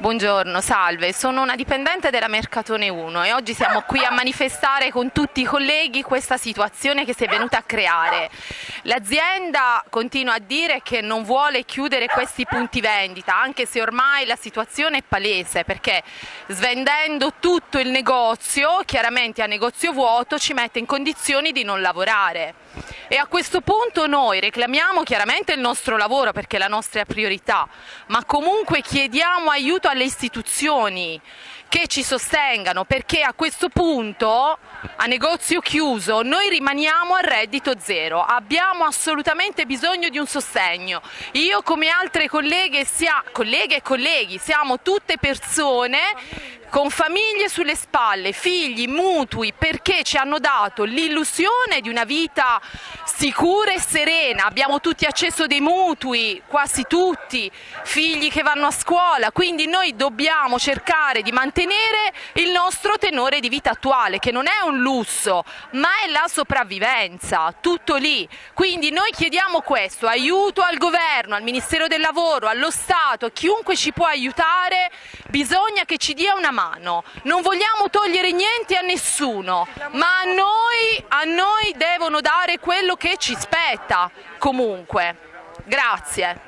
Buongiorno, salve, sono una dipendente della Mercatone 1 e oggi siamo qui a manifestare con tutti i colleghi questa situazione che si è venuta a creare. L'azienda continua a dire che non vuole chiudere questi punti vendita, anche se ormai la situazione è palese, perché svendendo tutto il negozio, chiaramente a negozio vuoto, ci mette in condizioni di non lavorare. E a questo punto noi reclamiamo chiaramente il nostro lavoro perché è la nostra priorità, ma comunque chiediamo aiuto alle istituzioni che ci sostengano perché a questo punto a negozio chiuso noi rimaniamo a reddito zero, abbiamo assolutamente bisogno di un sostegno. Io come altre colleghe, sia, colleghe e colleghi siamo tutte persone con famiglie sulle spalle, figli, mutui, perché ci hanno dato l'illusione di una vita sicura e serena, abbiamo tutti accesso dei mutui, quasi tutti, figli che vanno a scuola, quindi noi dobbiamo cercare di mantenere il nostro tenore di vita attuale, che non è un lusso, ma è la sopravvivenza, tutto lì. Quindi noi chiediamo questo, aiuto al governo, al Ministero del Lavoro, allo Stato, chiunque ci può aiutare, bisogna che ci dia una mano. Non vogliamo togliere niente a nessuno, ma a noi, a noi devono dare quello che ci spetta comunque. Grazie.